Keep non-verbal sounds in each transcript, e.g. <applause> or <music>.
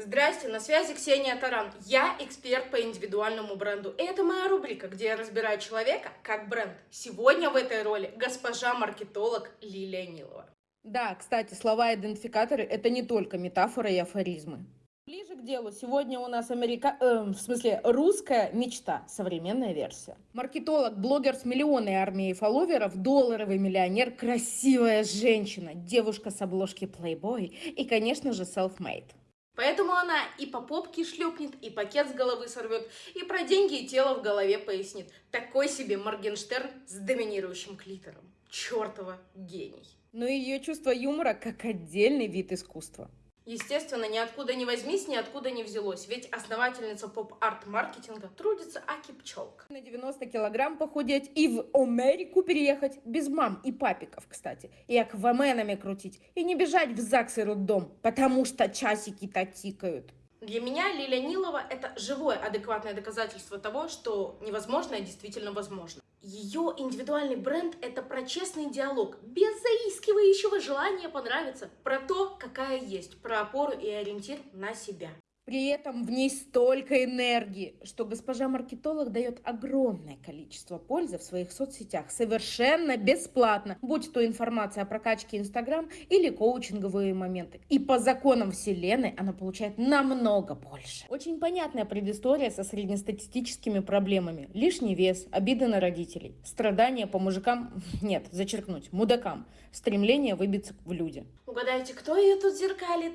Здрасте, на связи Ксения Таран. Я эксперт по индивидуальному бренду. И это моя рубрика, где я разбираю человека как бренд. Сегодня в этой роли госпожа-маркетолог Лилия Нилова. Да, кстати, слова-идентификаторы – это не только метафоры и афоризмы. Ближе к делу. Сегодня у нас америка... э, в смысле русская мечта, современная версия. Маркетолог, блогер с миллионной армией фолловеров, долларовый миллионер, красивая женщина, девушка с обложки Playboy и, конечно же, self-made. Поэтому она и по попке шлепнет, и пакет с головы сорвет, и про деньги и тело в голове пояснит. Такой себе Моргенштерн с доминирующим клитором. Чёртова гений. Но ее чувство юмора как отдельный вид искусства. Естественно, ниоткуда не возьмись, ниоткуда не взялось, ведь основательница поп-арт-маркетинга трудится аки пчелка. На 90 килограмм похудеть и в Америку переехать, без мам и папиков, кстати, и акваменами крутить, и не бежать в ЗАГС и роддом, потому что часики-то тикают. Для меня Лиля Нилова – это живое, адекватное доказательство того, что невозможное действительно возможно. Ее индивидуальный бренд – это про честный диалог, без заискивающего желания понравиться, про то, какая есть, про опору и ориентир на себя. При этом в ней столько энергии, что госпожа маркетолог дает огромное количество пользы в своих соцсетях совершенно бесплатно, будь то информация о прокачке Инстаграм или коучинговые моменты. И по законам Вселенной она получает намного больше. Очень понятная предыстория со среднестатистическими проблемами. Лишний вес, обиды на родителей, страдания по мужикам, <laughs> нет, зачеркнуть, мудакам, стремление выбиться в люди. Угадайте, кто ее тут зеркалит?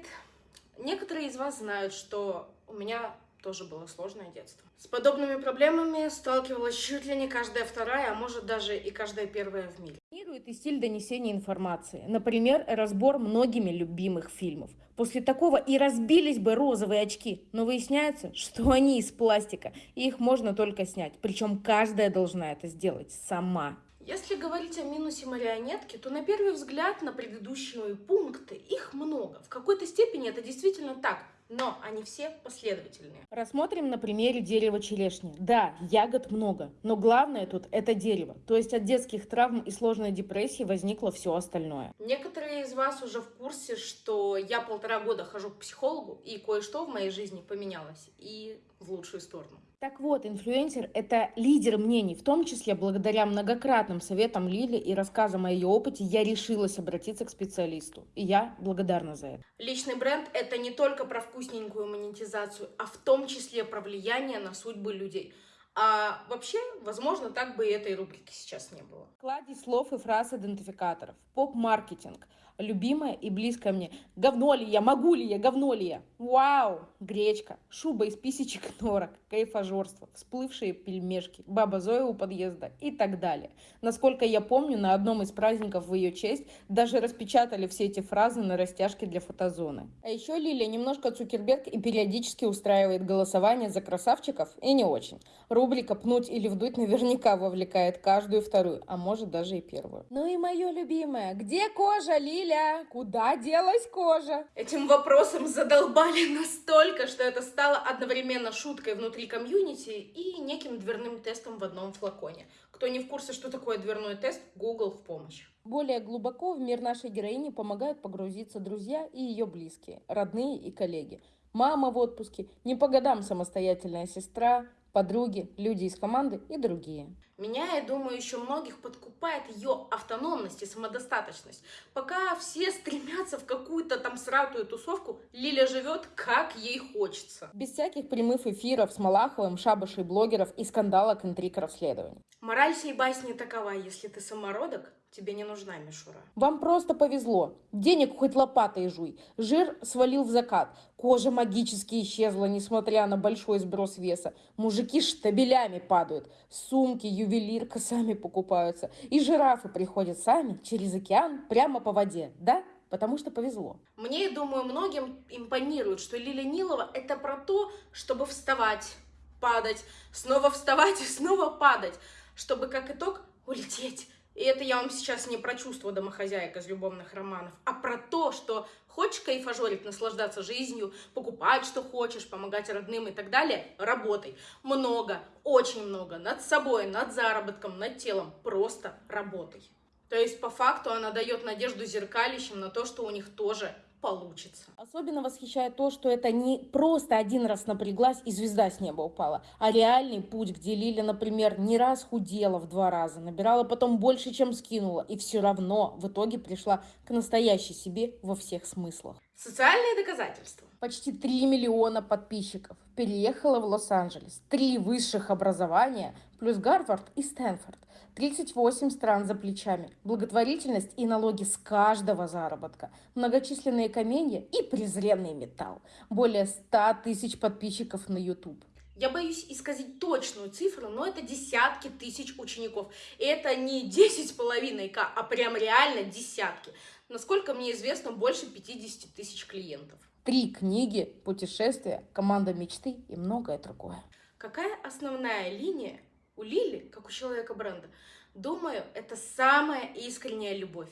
Некоторые из вас знают, что у меня тоже было сложное детство. С подобными проблемами сталкивалась чуть ли не каждая вторая, а может даже и каждая первая в мире. Планирует и стиль донесения информации. Например, разбор многими любимых фильмов. После такого и разбились бы розовые очки. Но выясняется, что они из пластика, и их можно только снять. Причем каждая должна это сделать сама. Если говорить о минусе марионетки, то на первый взгляд на предыдущие пункты их много. В какой-то степени это действительно так, но они все последовательные. Рассмотрим на примере дерева черешни. Да, ягод много, но главное тут это дерево. То есть от детских травм и сложной депрессии возникло все остальное. Некоторые из вас уже в курсе, что я полтора года хожу к психологу, и кое-что в моей жизни поменялось, и в лучшую сторону. Так вот, инфлюенсер – это лидер мнений, в том числе благодаря многократным советам Лили и рассказам о ее опыте я решилась обратиться к специалисту. И я благодарна за это. Личный бренд – это не только про вкусненькую монетизацию, а в том числе про влияние на судьбы людей. А вообще, возможно, так бы и этой рубрики сейчас не было. Клади слов и фраз идентификаторов. Поп-маркетинг – любимая и близкая мне. Говно ли я, могу ли я, говно ли я? Вау! Гречка, шуба из писечек <laughs> норок, кайфажорство, всплывшие пельмешки, баба Зоя у подъезда и так далее. Насколько я помню, на одном из праздников в ее честь даже распечатали все эти фразы на растяжке для фотозоны. А еще Лилия немножко Цукерберг и периодически устраивает голосование за красавчиков и не очень. Рубрика «Пнуть или вдуть» наверняка вовлекает каждую вторую, а может даже и первую. Ну и мое любимое, где кожа, Лилия? Лиля, куда делась кожа? Этим вопросом задолбали <laughs> настолько, что это стало одновременно шуткой внутри комьюнити и неким дверным тестом в одном флаконе. Кто не в курсе, что такое дверной тест, Google в помощь. Более глубоко в мир нашей героини помогают погрузиться друзья и ее близкие, родные и коллеги. Мама в отпуске, не по годам самостоятельная сестра, подруги, люди из команды и другие. Меня, я думаю, еще многих подкупает ее автономность и самодостаточность. Пока все стремятся в какую-то там сратую тусовку, Лиля живет как ей хочется. Без всяких прямых эфиров с Малаховым, шабашей блогеров и скандалок, интриг, расследований. Мораль всей басни такова, если ты самородок, тебе не нужна мишура. Вам просто повезло. Денег хоть лопатой жуй. Жир свалил в закат. Кожа магически исчезла, несмотря на большой сброс веса. Мужики штабелями падают. Сумки, ювелирка <laughs> сами покупаются. И жирафы приходят сами через океан прямо по воде. Да? потому что повезло. Мне, думаю, многим импонирует, что Лиля Нилова – это про то, чтобы вставать, падать, снова вставать и снова падать, чтобы как итог улететь и это я вам сейчас не про чувство домохозяек из любовных романов, а про то, что хочешь кайфажорить, наслаждаться жизнью, покупать, что хочешь, помогать родным и так далее, работай. Много, очень много, над собой, над заработком, над телом, просто работай. То есть, по факту, она дает надежду зеркалищам на то, что у них тоже получится. Особенно восхищает то, что это не просто один раз напряглась и звезда с неба упала, а реальный путь, где Лиля, например, не раз худела в два раза, набирала потом больше, чем скинула, и все равно в итоге пришла к настоящей себе во всех смыслах. Социальные доказательства. Почти 3 миллиона подписчиков. Переехала в Лос-Анджелес. Три высших образования, плюс Гарвард и Стэнфорд. 38 стран за плечами, благотворительность и налоги с каждого заработка, многочисленные каменья и презренный металл. Более 100 тысяч подписчиков на YouTube. Я боюсь исказить точную цифру, но это десятки тысяч учеников. И это не 10,5к, а прям реально десятки. Насколько мне известно, больше 50 тысяч клиентов. Три книги, путешествия, команда мечты и многое другое. Какая основная линия у Лили, как у человека бренда, думаю, это самая искренняя любовь.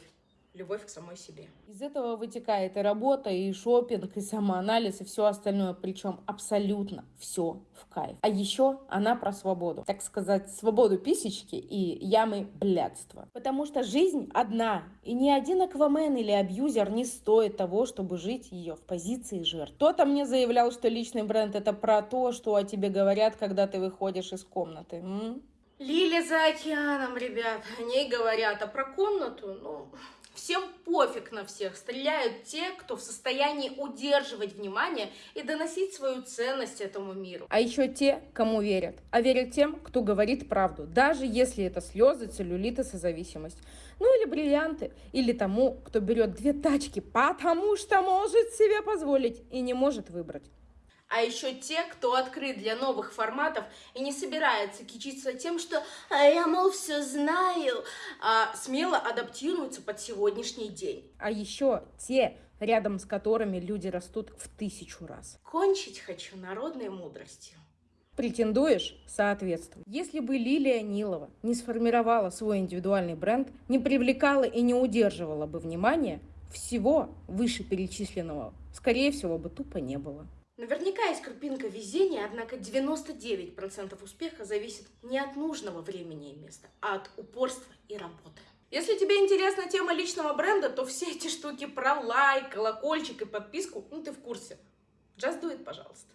Любовь к самой себе. Из этого вытекает и работа, и шопинг, и самоанализ, и все остальное. Причем абсолютно все в кайф. А еще она про свободу. Так сказать, свободу писечки и ямы блядства. Потому что жизнь одна. И ни один аквамен или абьюзер не стоит того, чтобы жить ее в позиции жертв. Кто-то мне заявлял, что личный бренд это про то, что о тебе говорят, когда ты выходишь из комнаты. М? Лили за океаном, ребят. О ней говорят. А про комнату, ну, всем пофиг на всех. Стреляют те, кто в состоянии удерживать внимание и доносить свою ценность этому миру. А еще те, кому верят. А верят тем, кто говорит правду. Даже если это слезы, целлюлит и созависимость. Ну или бриллианты. Или тому, кто берет две тачки, потому что может себе позволить и не может выбрать а еще те, кто открыт для новых форматов и не собирается кичиться тем, что а я, мол, все знаю, а смело адаптируются под сегодняшний день. А еще те, рядом с которыми люди растут в тысячу раз. Кончить хочу народной мудростью. Претендуешь – соответствуй. Если бы Лилия Нилова не сформировала свой индивидуальный бренд, не привлекала и не удерживала бы внимания, всего вышеперечисленного, скорее всего, бы тупо не было. Наверняка есть крупинка везения, однако 99% успеха зависит не от нужного времени и места, а от упорства и работы. Если тебе интересна тема личного бренда, то все эти штуки про лайк, колокольчик и подписку, ну ты в курсе. Just do it, пожалуйста.